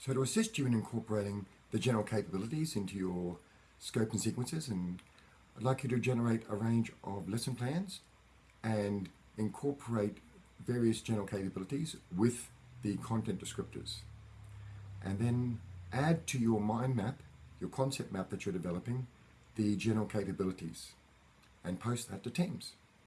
So to assist you in incorporating the general capabilities into your scope and sequences, and I'd like you to generate a range of lesson plans and incorporate various general capabilities with the content descriptors. And then add to your mind map, your concept map that you're developing, the general capabilities and post that to Teams.